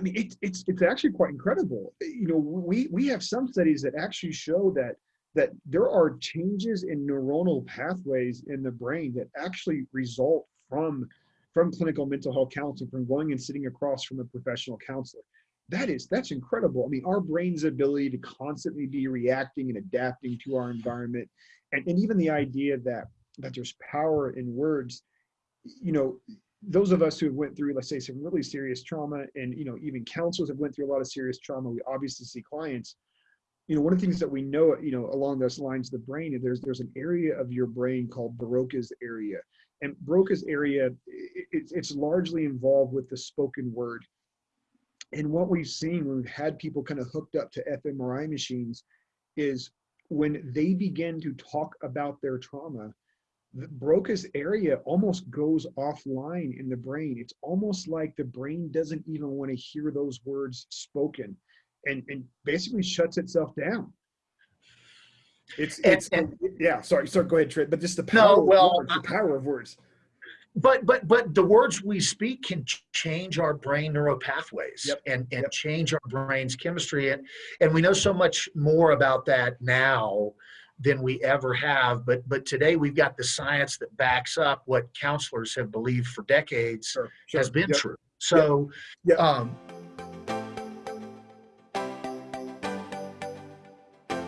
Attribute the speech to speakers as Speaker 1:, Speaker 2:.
Speaker 1: I mean, it, it's it's actually quite incredible. You know, we we have some studies that actually show that that there are changes in neuronal pathways in the brain that actually result from from clinical mental health counseling, from going and sitting across from a professional counselor. That is that's incredible. I mean, our brain's ability to constantly be reacting and adapting to our environment, and, and even the idea that that there's power in words. You know, those of us who have went through, let's say, some really serious trauma, and you know, even counselors have went through a lot of serious trauma. We obviously see clients. You know, one of the things that we know, you know, along those lines, the brain, there's there's an area of your brain called Broca's area, and Broca's area, it, it's it's largely involved with the spoken word. And what we've seen when we've had people kind of hooked up to fMRI machines, is when they begin to talk about their trauma, the Broca's area almost goes offline in the brain. It's almost like the brain doesn't even want to hear those words spoken and, and basically shuts itself down. It's, it's, and, and, yeah, sorry, sorry, go ahead, Trent, but just the power, no, well, words, the power of words.
Speaker 2: But, but, but the words we speak can change our brain neuropathways yep. and, and yep. change our brain's chemistry. And, and we know so much more about that now than we ever have. But but today we've got the science that backs up what counselors have believed for decades sure, sure. has been yep. true. So, yep. um,